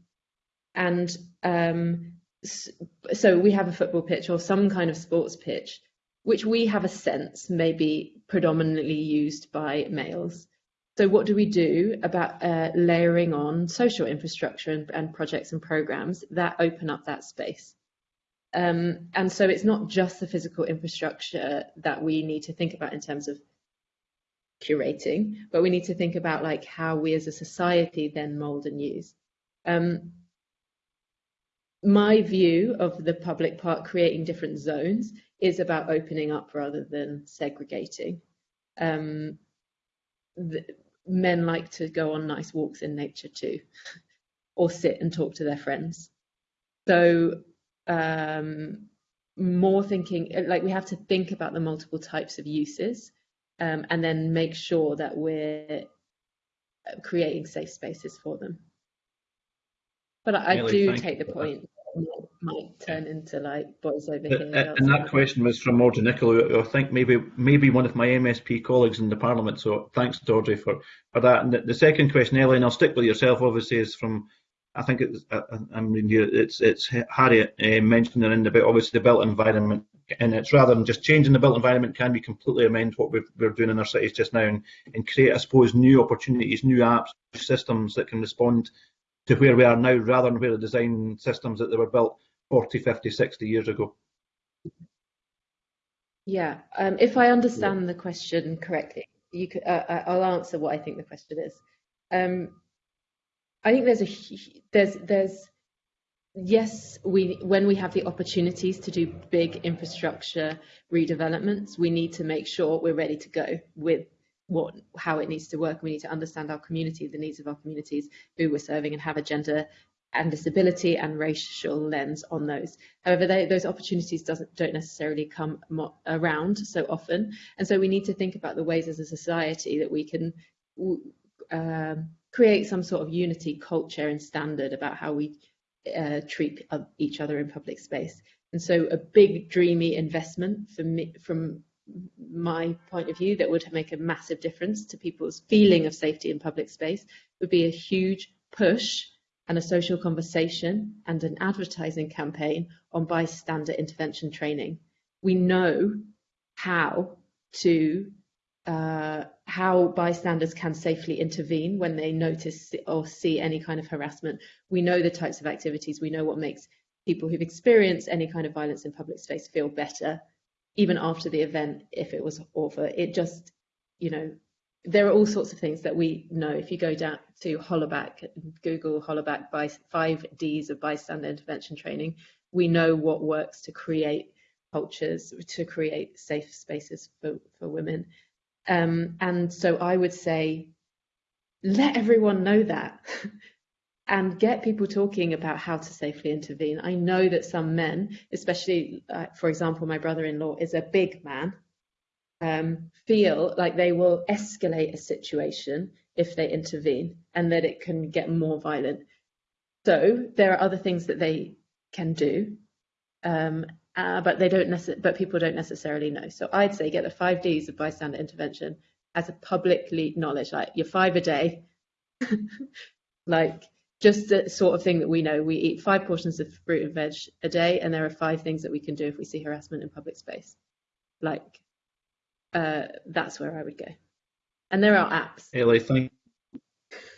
And um, so we have a football pitch or some kind of sports pitch, which we have a sense may be predominantly used by males. So what do we do about uh, layering on social infrastructure and, and, projects and programs that open up that space? Um, and so it's not just the physical infrastructure that we need to think about in terms of curating, but we need to think about like how we as a society then mold and use. Um, my view of the public park creating different zones is about opening up rather than segregating. Um, the, men like to go on nice walks in nature too, or sit and talk to their friends. So um, more thinking, like we have to think about the multiple types of uses um, and then make sure that we're creating safe spaces for them. But I, I do take the point might turn into like boys over here. And that question was from Audrey Nicoll, who I think maybe maybe one of my MSP colleagues in the Parliament. So thanks to Audrey for, for that. And the, the second question, Ellie, and I'll stick with yourself, obviously, is from I think it's uh, uh, I mean it's it's Harriet uh, mentioning in about obviously the built environment, and it's rather than just changing the built environment, can we completely amend what we are doing in our cities just now and, and create, I suppose, new opportunities, new apps, systems that can respond to where we are now rather than where the design systems that they were built 40, 50, 60 years ago. Yeah, um, if I understand yeah. the question correctly, you could, uh, uh, I'll answer what I think the question is. Um, I think there's a there's there's yes we when we have the opportunities to do big infrastructure redevelopments we need to make sure we're ready to go with what how it needs to work. We need to understand our community, the needs of our communities, who we're serving, and have a gender and disability and racial lens on those. However, they, those opportunities doesn't don't necessarily come around so often, and so we need to think about the ways as a society that we can um, create some sort of unity, culture, and standard about how we uh, treat each other in public space. And so, a big, dreamy investment for me, from my point of view that would make a massive difference to people's feeling of safety in public space would be a huge push and a social conversation and an advertising campaign on bystander intervention training. We know how to uh, how bystanders can safely intervene when they notice or see any kind of harassment. We know the types of activities. We know what makes people who've experienced any kind of violence in public space feel better even after the event, if it was awful, it just, you know, there are all sorts of things that we know. If you go down to Hollaback, Google Hollaback by five Ds of bystander intervention training, we know what works to create cultures, to create safe spaces for, for women. Um, and so I would say, let everyone know that. and get people talking about how to safely intervene. I know that some men, especially, uh, for example, my brother in law is a big man, um, feel like they will escalate a situation if they intervene and that it can get more violent. So there are other things that they can do. Um, uh, but they don't but people don't necessarily know. So I'd say get the five Ds of bystander intervention as a publicly knowledge, like your five a day, like just the sort of thing that we know. We eat five portions of fruit and veg a day, and there are five things that we can do if we see harassment in public space. Like, uh, that's where I would go. And there are apps. Ellie, thank,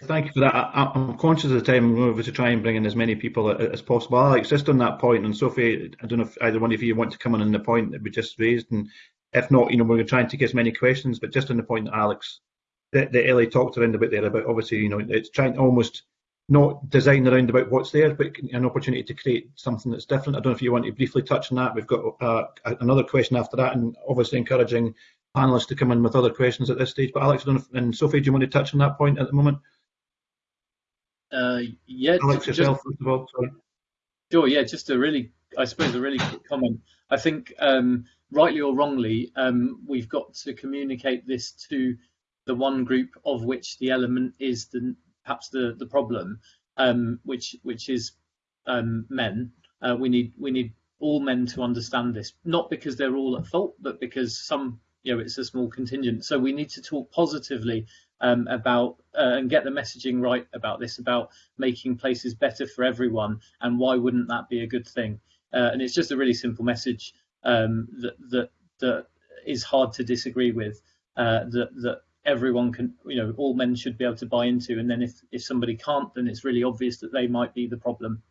thank you for that. I, am conscious of the time. I'm going to try and bring in as many people as possible. Alex, just on that point, and Sophie, I don't know if either one of you want to come in on the point that we just raised, and if not, you know, we're going to try and take as many questions. But just on the point that Alex, that, that Ellie talked around about there about, obviously, you know, it's trying to almost not design around about what's there, but an opportunity to create something that's different. I don't know if you want to briefly touch on that. We've got uh, another question after that, and obviously encouraging panelists to come in with other questions at this stage. But Alex, and Sophie, do you want to touch on that point at the moment? Uh, yeah, Alex just, yourself, first of all. Sorry. Sure. Yeah, just a really, I suppose, a really quick comment. I think, um, rightly or wrongly, um, we've got to communicate this to the one group of which the element is the perhaps the the problem, um, which which is um, men. Uh, we need we need all men to understand this, not because they're all at fault, but because some you know it's a small contingent. So we need to talk positively um, about uh, and get the messaging right about this, about making places better for everyone, and why wouldn't that be a good thing? Uh, and it's just a really simple message um, that that that is hard to disagree with. Uh, that that everyone can, you know, all men should be able to buy into. And then if if somebody can't, then it's really obvious that they might be the problem.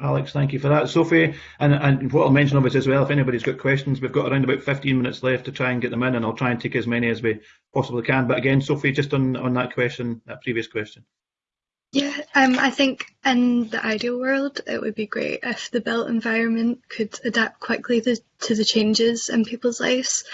Alex, thank you for that. Sophie, and, and what I'll mention obviously as well, if anybody's got questions, we've got around about 15 minutes left to try and get them in, and I'll try and take as many as we possibly can. But again, Sophie, just on, on that question, that previous question. Yeah, um, I think in the ideal world, it would be great if the built environment could adapt quickly to, to the changes in people's lives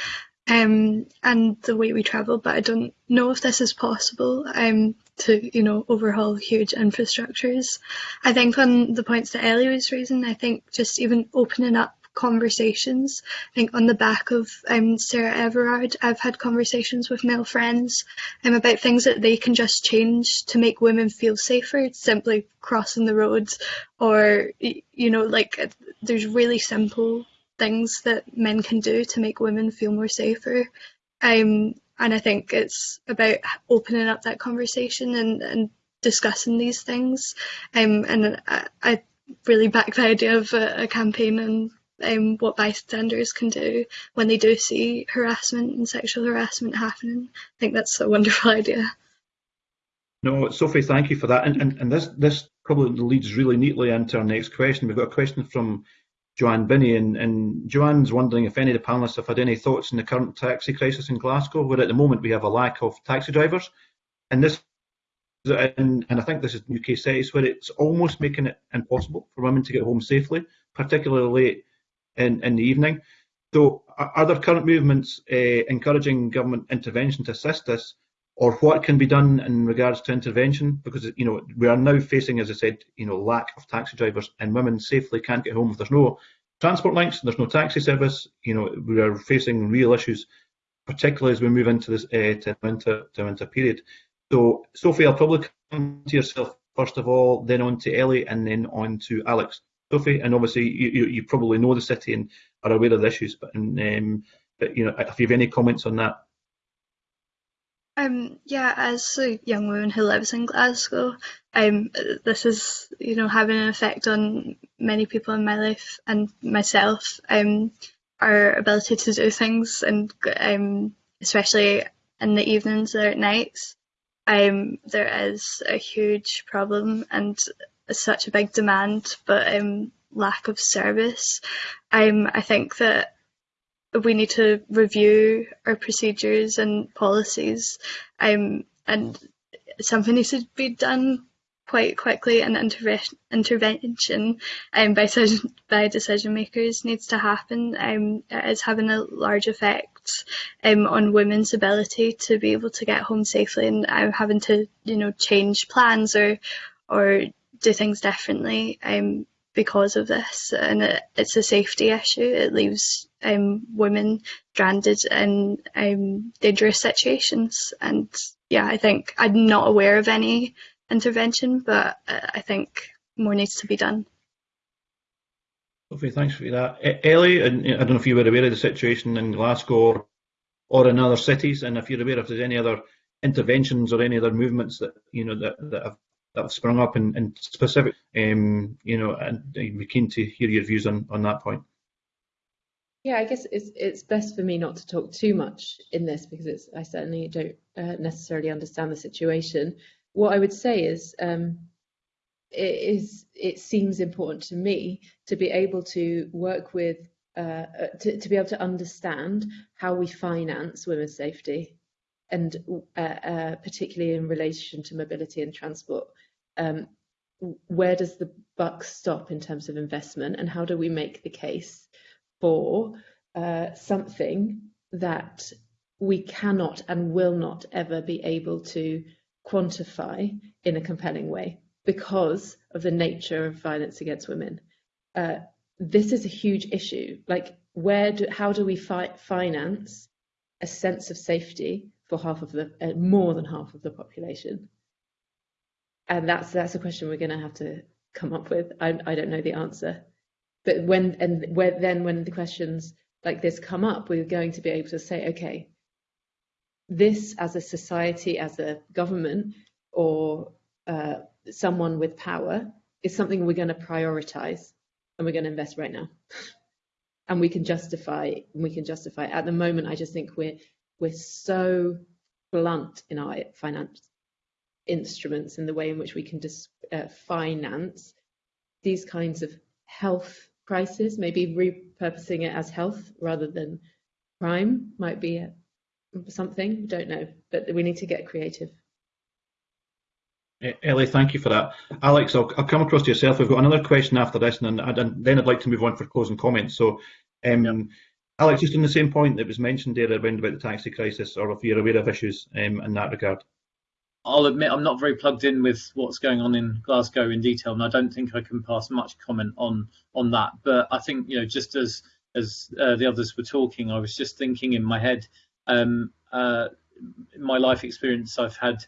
um, and the way we travel, but I don't know if this is possible um, to, you know, overhaul huge infrastructures. I think on the points that Ellie was raising, I think just even opening up conversations. I think on the back of um, Sarah Everard, I've had conversations with male friends um, about things that they can just change to make women feel safer, simply crossing the roads or, you know, like there's really simple things that men can do to make women feel more safer. Um, and I think it's about opening up that conversation and, and discussing these things. Um, and I, I, really back the idea of a, a campaign and um, what bystanders can do when they do see harassment and sexual harassment happening. I think that's a wonderful idea. No, Sophie, thank you for that. And, and, and this, this probably leads really neatly into our next question. We've got a question from Joanne Binney, and, and Joanne's wondering if any of the panelists have had any thoughts on the current taxi crisis in Glasgow, where at the moment we have a lack of taxi drivers, and this, and, and I think this is UK cities where it's almost making it impossible for women to get home safely, particularly late in, in the evening. So, are there current movements uh, encouraging government intervention to assist this, or what can be done in regards to intervention? Because you know we are now facing, as I said, you know lack of taxi drivers, and women safely can't get home if there's no transport links, there's no taxi service. You know we are facing real issues, particularly as we move into this uh, to winter to winter period. So Sophie, I'll probably come to yourself first of all, then on to Ellie, and then on to Alex. Sophie, and obviously you, you, you probably know the city and are aware of the issues, but, um, but you know if you have any comments on that. Um, yeah, as a young woman who lives in Glasgow, um, this is, you know, having an effect on many people in my life and myself. Um, our ability to do things, and um, especially in the evenings or at nights, um, there is a huge problem and such a big demand, but um, lack of service. Um, I think that we need to review our procedures and policies um, and something needs to be done quite quickly and interve- intervention um, by, by decision makers needs to happen um, it is having a large effect um, on women's ability to be able to get home safely and um, having to you know change plans or or do things differently um, because of this, and it, it's a safety issue. It leaves um, women stranded in um, dangerous situations, and yeah, I think I'm not aware of any intervention, but uh, I think more needs to be done. Sophie, thanks for that. Ellie, I don't know if you were aware of the situation in Glasgow or in other cities, and if you're aware if there's any other interventions or any other movements that you know that, that have that have sprung up in, in specific, um, you know, and I'd be keen to hear your views on, on that point. Yeah, I guess it's it's best for me not to talk too much in this because it's I certainly don't uh, necessarily understand the situation. What I would say is um, it is it seems important to me to be able to work with uh, uh to, to be able to understand how we finance women's safety and uh, uh, particularly in relation to mobility and transport um, where does the buck stop in terms of investment and how do we make the case for uh, something that we cannot and will not ever be able to quantify in a compelling way because of the nature of violence against women. Uh, this is a huge issue. Like, where do, how do we fi finance a sense of safety for half of the, uh, more than half of the population? and that's that's a question we're going to have to come up with. I, I don't know the answer, but when and where then when the questions like this come up, we're going to be able to say, okay, this as a society, as a government, or uh, someone with power is something we're going to prioritize and we're going to invest right now. and we can justify we can justify at the moment I just think we're we're so blunt in our finance instruments and the way in which we can uh, finance these kinds of health crises maybe repurposing it as health rather than crime might be a, something We don't know but we need to get creative Ellie, thank you for that. Alex, I'll, I'll, come across to yourself. We've got another question after this, and, and then I'd like to move on for closing comments. So, um, yep. Alex, just on the same point that was mentioned there around about the taxi crisis, or if you're aware of issues um, in that regard. I'll admit I'm not very plugged in with what's going on in Glasgow in detail, and I don't think I can pass much comment on on that. But I think you know, just as as uh, the others were talking, I was just thinking in my head. Um, uh, in my life experience, I've had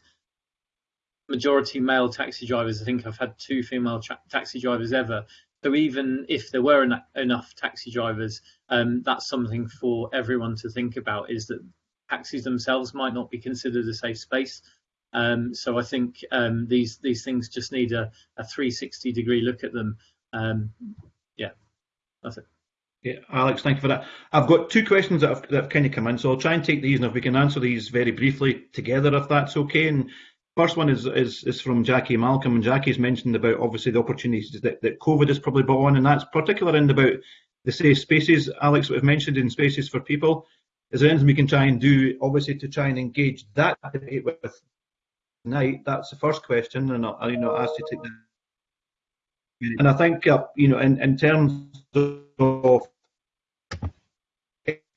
majority male taxi drivers. I think I've had two female taxi drivers ever. So even if there were en enough taxi drivers, um, that's something for everyone to think about. Is that taxis themselves might not be considered a safe space. Um, so I think um, these these things just need a, a 360 degree look at them. Um, yeah, that's it. Yeah, Alex, thank you for that. I've got two questions that have, that have kind of come in, so I'll try and take these, and if we can answer these very briefly together, if that's okay. And First one is, is, is from Jackie Malcolm, and Jackie's mentioned about obviously the opportunities that, that COVID has probably brought on, and that's particular in about the safe spaces, Alex, have mentioned in spaces for people. Is there anything we can try and do, obviously, to try and engage that debate with tonight? That's the first question, and I'll, you know, ask you to take that. And I think, uh, you know, in, in terms of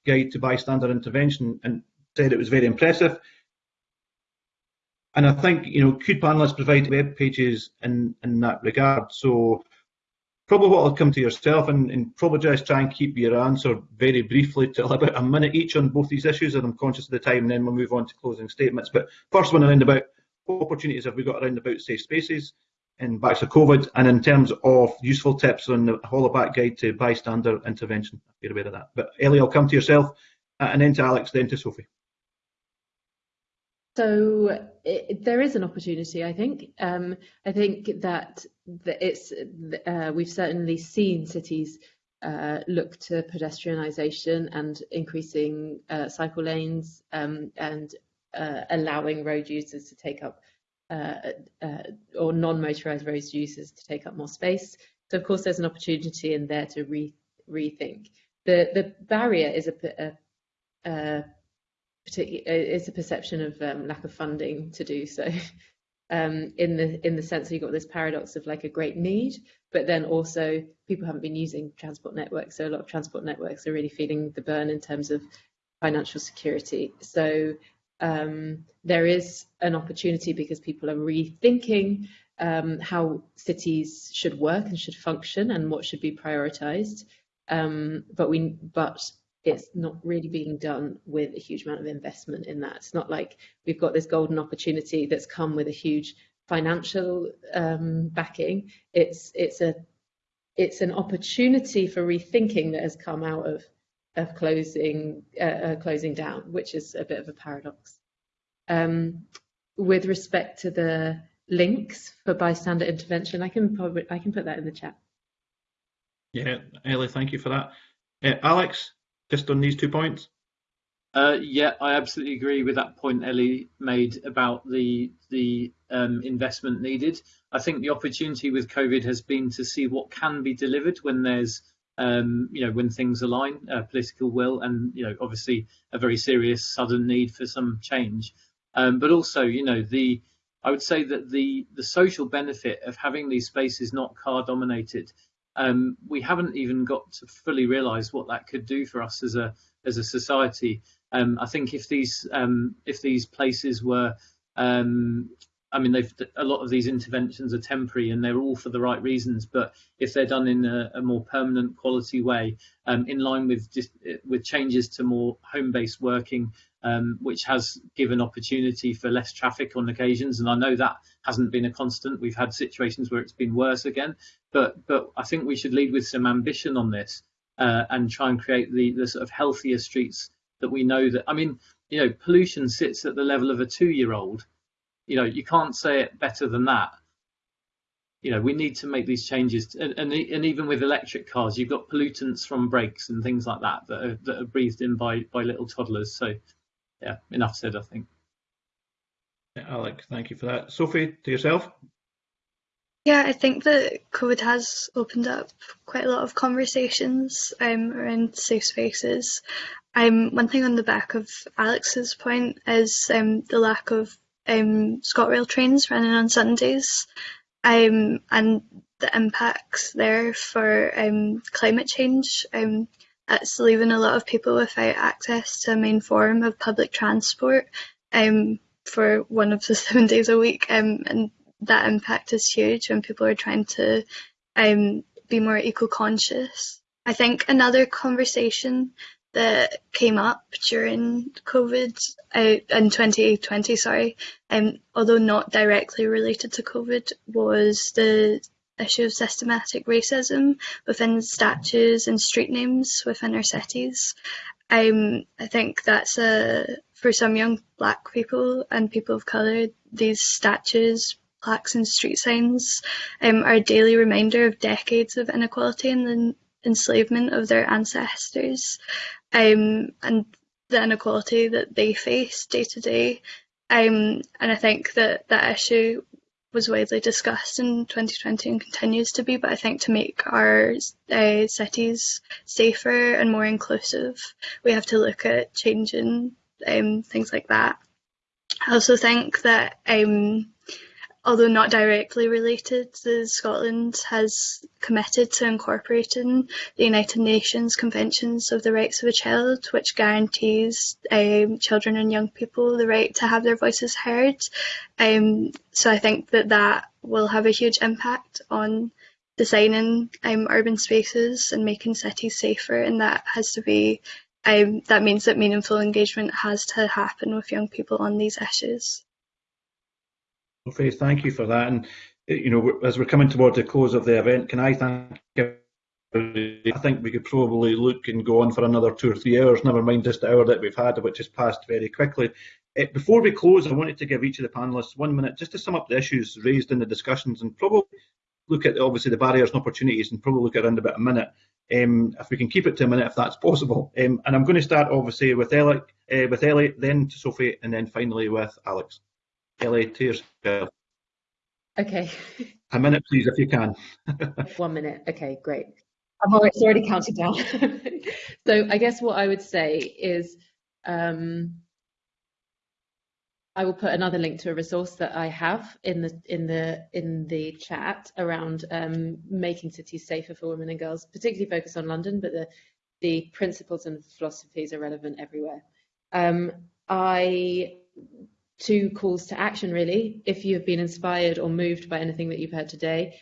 guide to bystander intervention, and said it was very impressive. And I think, you know, could panelists provide web pages in, in that regard? So probably what I'll come to yourself and, and, probably just try and keep your answer very briefly to about a minute each on both these issues, and I'm conscious of the time, and then we'll move on to closing statements. But first one around about opportunities have we got around about safe spaces in back of COVID, and in terms of useful tips on the Hollaback guide to bystander intervention, if you're aware of that. But Ellie, I'll come to yourself, uh, and then to Alex, then to Sophie. So it, there is an opportunity, I think. Um, I think that, that it's uh, we've certainly seen cities uh, look to pedestrianisation and increasing uh, cycle lanes um, and uh, allowing road users to take up uh, uh, or non-motorised road users to take up more space. So of course there's an opportunity in there to re rethink. The the barrier is a, a, a it's a perception of um, lack of funding to do so. Um, in the in the sense that you've got this paradox of like a great need, but then also people haven't been using transport networks, so a lot of transport networks are really feeling the burn in terms of financial security. So um, there is an opportunity because people are rethinking um, how cities should work and should function and what should be prioritised. Um, but we but it's not really being done with a huge amount of investment in that. It's not like we've got this golden opportunity that's come with a huge financial um, backing. It's it's a it's an opportunity for rethinking that has come out of of closing uh, uh, closing down, which is a bit of a paradox. Um, with respect to the links for bystander intervention, I can probably I can put that in the chat. Yeah, Ellie, thank you for that. Uh, Alex, just on these two points? Uh, yeah, I absolutely agree with that point Ellie made about the the um, investment needed. I think the opportunity with COVID has been to see what can be delivered when there's um, you know when things align, uh, political will, and you know obviously a very serious sudden need for some change. Um, but also, you know, the I would say that the the social benefit of having these spaces not car dominated um, we haven't even got to fully realise what that could do for us as a as a society. Um, I think if these um, if these places were, um, I mean, they've a lot of these interventions are temporary and they're all for the right reasons. But if they're done in a, a more permanent, quality way, um, in line with just, with changes to more home-based working, um, which has given opportunity for less traffic on occasions. And I know that hasn't been a constant. We've had situations where it's been worse again, but but I think we should lead with some ambition on this uh, and try and create the the sort of healthier streets that we know that. I mean, you know, pollution sits at the level of a two-year-old. You know, you can't say it better than that. You know, we need to make these changes, and, and, and even with electric cars, you've got pollutants from brakes and things like that that are, that are breathed in by by little toddlers. So, yeah, enough said, I think. Alex, thank you for that. Sophie, to yourself. Yeah, I think that COVID has opened up quite a lot of conversations um, around safe spaces. Um, one thing on the back of Alex's point is um, the lack of um, ScotRail trains running on Sundays um, and the impacts there for um, climate change. Um, it's leaving a lot of people without access to a main form of public transport um, for one of the seven days a week. Um, and that impact is huge when people are trying to um, be more eco-conscious. I think another conversation that came up during COVID uh, in 2020, sorry, um, although not directly related to COVID, was the issue of systematic racism within statues and street names within our cities. Um, I think that's a for some young black people and people of colour, these statues, plaques and street signs um, are a daily reminder of decades of inequality and the enslavement of their ancestors um, and the inequality that they face day to day. Um, and I think that that issue was widely discussed in 2020 and continues to be, but I think to make our uh, cities safer and more inclusive, we have to look at changing um, things like that. I also think that um, although not directly related, Scotland has committed to incorporating the United Nations Conventions of the Rights of a Child, which guarantees um, children and young people the right to have their voices heard. Um, so I think that that will have a huge impact on designing um, urban spaces and making cities safer, and that has to be um, that means that meaningful engagement has to happen with young people on these issues. Okay, thank you for that. And you know, as we're coming toward the close of the event, can I thank I think we could probably look and go on for another two or three hours, never mind just the hour that we've had, which has passed very quickly. Uh, before we close, I wanted to give each of the panellists one minute just to sum up the issues raised in the discussions and probably look at obviously the barriers and opportunities and probably look at around about a minute. Um, if we can keep it to a minute, if that's possible. Um, and I'm going to start obviously with Ellie, uh, with Ellie, then to Sophie, and then finally with Alex. Ellie, to yourself. Okay. A minute, please, if you can. One minute. Okay, great. I'm already, it's already counted down. so I guess what I would say is um, I will put another link to a resource that I have in the in the in the chat around um, making cities safer for women and girls, particularly focused on London, but the the principles and philosophies are relevant everywhere. Um, I two calls to action really. If you have been inspired or moved by anything that you've heard today,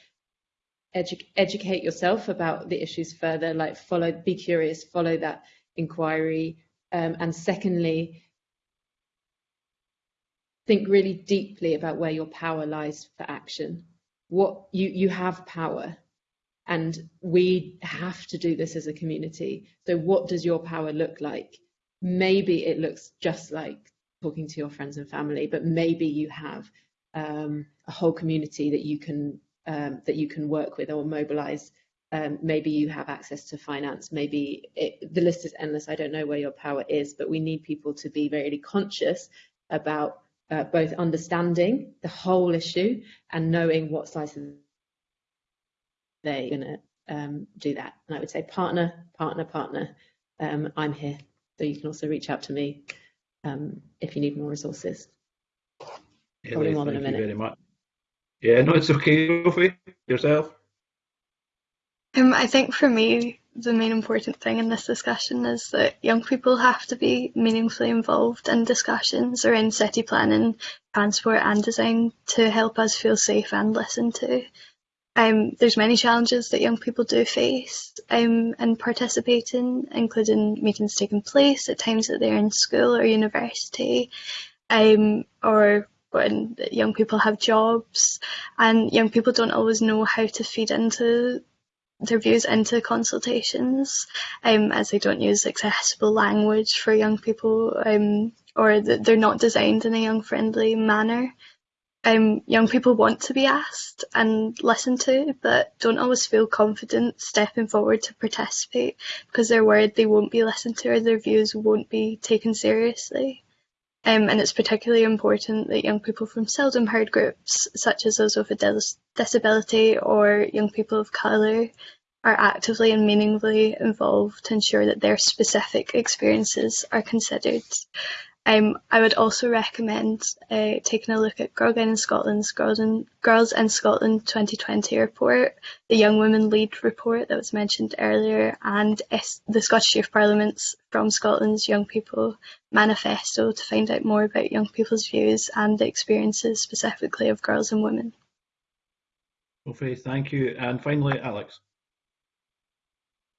edu educate yourself about the issues further, like follow, be curious, follow that inquiry. Um, and secondly, think really deeply about where your power lies for action. What you, you have power and we have to do this as a community. So what does your power look like? Maybe it looks just like talking to your friends and family, but maybe you have um, a whole community that you can um, that you can work with or mobilize. Um, maybe you have access to finance. Maybe it, the list is endless. I don't know where your power is, but we need people to be very conscious about uh, both understanding the whole issue and knowing what slices they're going to um, do that. And I would say partner, partner, partner. Um, I'm here. So you can also reach out to me um, if you need more resources. Probably more than a minute. very much. Yeah, no, it's okay, Sophie. Yourself? Um, I think for me, the main important thing in this discussion is that young people have to be meaningfully involved in discussions around city planning, transport and design to help us feel safe and listened to. Um, there's many challenges that young people do face um, in participating, including meetings taking place at times that they're in school or university, um, or when young people have jobs, and young people don't always know how to feed into their views into consultations, um, as they don't use accessible language for young people um, or they're not designed in a young friendly manner. Um, young people want to be asked and listened to, but don't always feel confident stepping forward to participate because they're worried they won't be listened to or their views won't be taken seriously. Um, and it's particularly important that young people from seldom heard groups, such as those with a dis disability or young people of colour, are actively and meaningfully involved to ensure that their specific experiences are considered. Um, I would also recommend uh, taking a look at Girlguiding Scotland's Girls in, Girls in Scotland 2020 report, the Young Women Lead report that was mentioned earlier, and the Scottish Youth Parliament's From Scotland's Young People manifesto to find out more about young people's views and the experiences specifically of girls and women. Okay, thank you. And finally, Alex.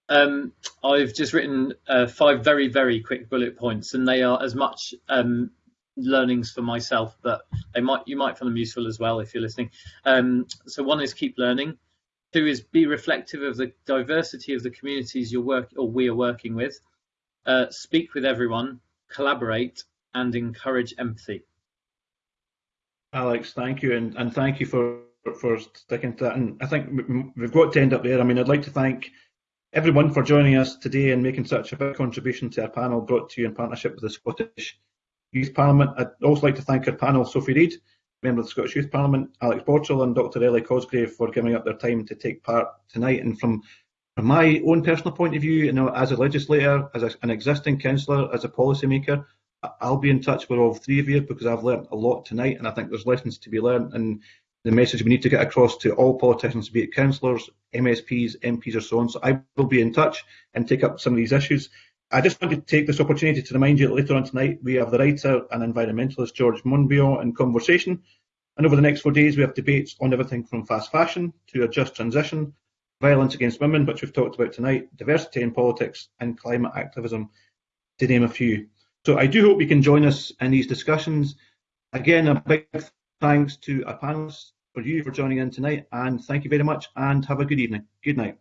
Um, I've just written uh, five very, very quick bullet points, and they are as much um, learnings for myself, but they might you might find them useful as well if you're listening. Um, so one is keep learning. Two is be reflective of the diversity of the communities you're work or we are working with. Uh, speak with everyone, collaborate, and encourage empathy. Alex, thank you, and, and thank you for for sticking to that. And I think we've got to end up there. I mean, I'd like to thank everyone for joining us today and making such a big contribution to our panel brought to you in partnership with the Scottish Youth Parliament. I'd also like to thank our panel, Sophie Reid, member of the Scottish Youth Parliament, Alex Borchall and Dr Ellie Cosgrave for giving up their time to take part tonight. And from, from my own personal point of view, you know, as a legislator, as a, an existing councillor, as a policymaker, I'll be in touch with all three of you because I've learned a lot tonight and I think there's lessons to be learned and the message we need to get across to all politicians, be it councillors, MSPs, MPs, or so on. So I will be in touch and take up some of these issues. I just want to take this opportunity to remind you that later on tonight we have the writer and environmentalist George Monbiot in conversation. And over the next four days we have debates on everything from fast fashion to a just transition, violence against women, which we've talked about tonight, diversity in politics, and climate activism, to name a few. So I do hope you can join us in these discussions. Again, a big thanks to our panelists for you for joining in tonight, and thank you very much, and have a good evening. Good night.